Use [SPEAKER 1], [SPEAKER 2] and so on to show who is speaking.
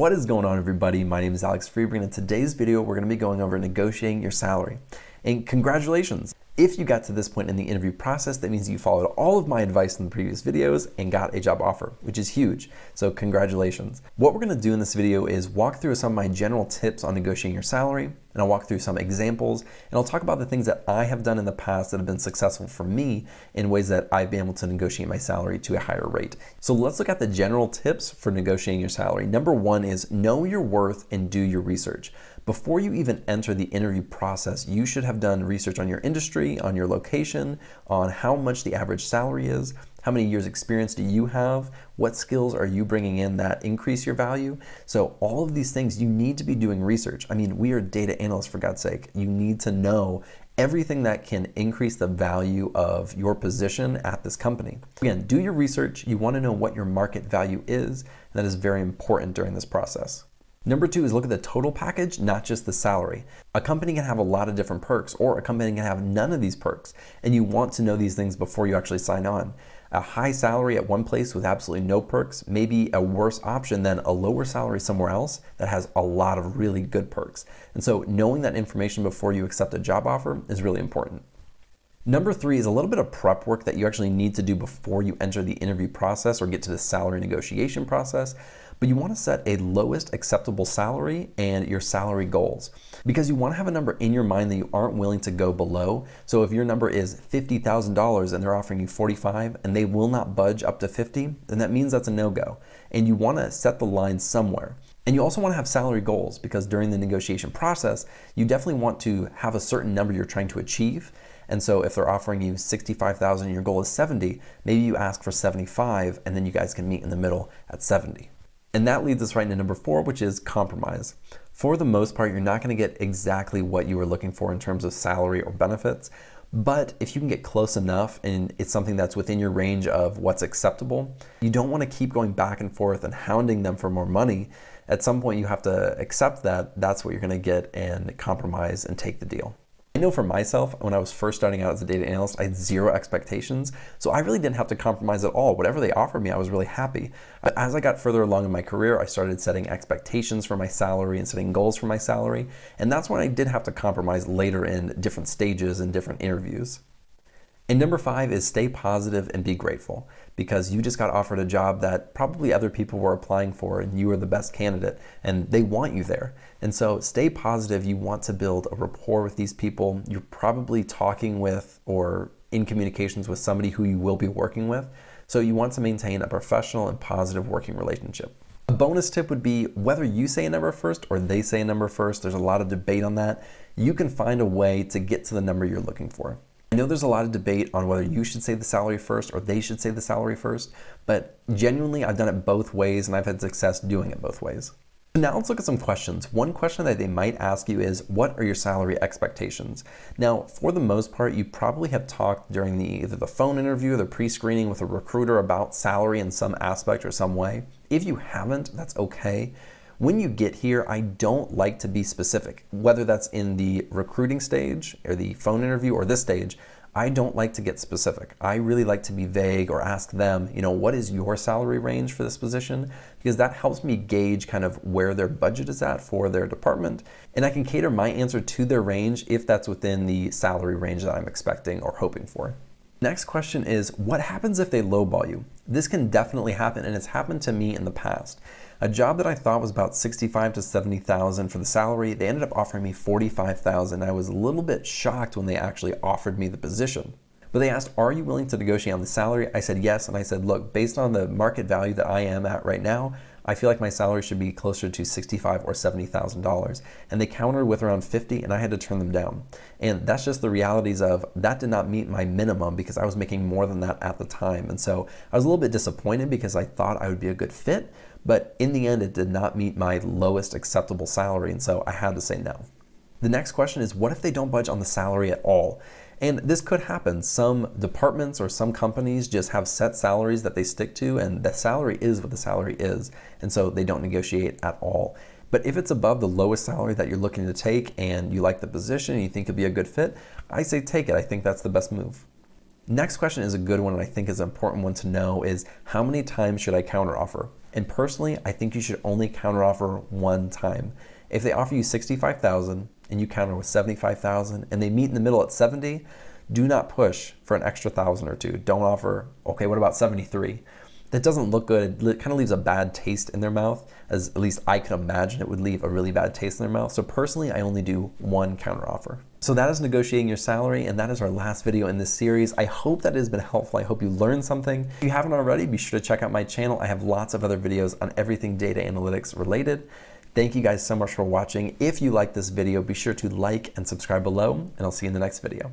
[SPEAKER 1] What is going on everybody? My name is Alex Freberg and today's video we're going to be going over negotiating your salary. And congratulations! If you got to this point in the interview process, that means you followed all of my advice in the previous videos and got a job offer, which is huge. So congratulations. What we're gonna do in this video is walk through some of my general tips on negotiating your salary, and I'll walk through some examples, and I'll talk about the things that I have done in the past that have been successful for me in ways that I've been able to negotiate my salary to a higher rate. So let's look at the general tips for negotiating your salary. Number one is know your worth and do your research. Before you even enter the interview process, you should have done research on your industry, on your location, on how much the average salary is, how many years experience do you have, what skills are you bringing in that increase your value. So all of these things, you need to be doing research. I mean, we are data analysts for God's sake. You need to know everything that can increase the value of your position at this company. Again, do your research. You want to know what your market value is. That is very important during this process. Number two is look at the total package, not just the salary. A company can have a lot of different perks or a company can have none of these perks and you want to know these things before you actually sign on. A high salary at one place with absolutely no perks may be a worse option than a lower salary somewhere else that has a lot of really good perks. And so knowing that information before you accept a job offer is really important. Number three is a little bit of prep work that you actually need to do before you enter the interview process or get to the salary negotiation process but you want to set a lowest acceptable salary and your salary goals because you want to have a number in your mind that you aren't willing to go below. So if your number is $50,000 and they're offering you 45 and they will not budge up to 50, then that means that's a no-go. And you want to set the line somewhere. And you also want to have salary goals because during the negotiation process, you definitely want to have a certain number you're trying to achieve. And so if they're offering you 65,000 and your goal is 70, maybe you ask for 75 and then you guys can meet in the middle at 70. And that leads us right into number four, which is compromise. For the most part, you're not gonna get exactly what you were looking for in terms of salary or benefits, but if you can get close enough and it's something that's within your range of what's acceptable, you don't wanna keep going back and forth and hounding them for more money. At some point, you have to accept that that's what you're gonna get and compromise and take the deal. I know for myself, when I was first starting out as a data analyst, I had zero expectations. So I really didn't have to compromise at all. Whatever they offered me, I was really happy. But As I got further along in my career, I started setting expectations for my salary and setting goals for my salary. And that's when I did have to compromise later in different stages and different interviews. And number five is stay positive and be grateful because you just got offered a job that probably other people were applying for and you were the best candidate and they want you there. And so stay positive. You want to build a rapport with these people. You're probably talking with or in communications with somebody who you will be working with. So you want to maintain a professional and positive working relationship. A bonus tip would be whether you say a number first or they say a number first, there's a lot of debate on that. You can find a way to get to the number you're looking for. I know there's a lot of debate on whether you should say the salary first or they should say the salary first, but genuinely I've done it both ways and I've had success doing it both ways. Now let's look at some questions. One question that they might ask you is, what are your salary expectations? Now, for the most part, you probably have talked during the either the phone interview or the pre-screening with a recruiter about salary in some aspect or some way. If you haven't, that's okay. When you get here, I don't like to be specific, whether that's in the recruiting stage or the phone interview or this stage, I don't like to get specific. I really like to be vague or ask them, you know, what is your salary range for this position? Because that helps me gauge kind of where their budget is at for their department. And I can cater my answer to their range if that's within the salary range that I'm expecting or hoping for. Next question is, what happens if they lowball you? This can definitely happen and it's happened to me in the past. A job that I thought was about 65 to 70,000 for the salary, they ended up offering me 45,000. I was a little bit shocked when they actually offered me the position. But they asked, are you willing to negotiate on the salary? I said yes, and I said, look, based on the market value that I am at right now, I feel like my salary should be closer to 65 or $70,000. And they countered with around 50 and I had to turn them down. And that's just the realities of that did not meet my minimum because I was making more than that at the time. And so I was a little bit disappointed because I thought I would be a good fit, but in the end, it did not meet my lowest acceptable salary, and so I had to say no. The next question is, what if they don't budge on the salary at all? And this could happen. Some departments or some companies just have set salaries that they stick to, and the salary is what the salary is, and so they don't negotiate at all. But if it's above the lowest salary that you're looking to take and you like the position and you think it'd be a good fit, I say take it. I think that's the best move. Next question is a good one and I think is an important one to know is how many times should I counteroffer? And personally, I think you should only counteroffer one time. If they offer you 65,000 and you counter with 75,000 and they meet in the middle at 70, do not push for an extra thousand or two. Don't offer, okay, what about 73? That doesn't look good. It kind of leaves a bad taste in their mouth, as at least I can imagine it would leave a really bad taste in their mouth. So personally, I only do one counteroffer. So that is negotiating your salary, and that is our last video in this series. I hope that it has been helpful. I hope you learned something. If you haven't already, be sure to check out my channel. I have lots of other videos on everything data analytics related. Thank you guys so much for watching. If you like this video, be sure to like and subscribe below, and I'll see you in the next video.